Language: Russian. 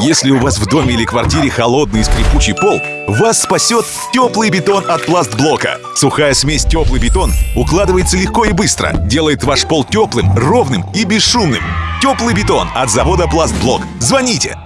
Если у вас в доме или квартире холодный и скрипучий пол, вас спасет теплый бетон от пластблока. Сухая смесь теплый бетон укладывается легко и быстро, делает ваш пол теплым, ровным и бесшумным. Теплый бетон от завода Пластблок. Звоните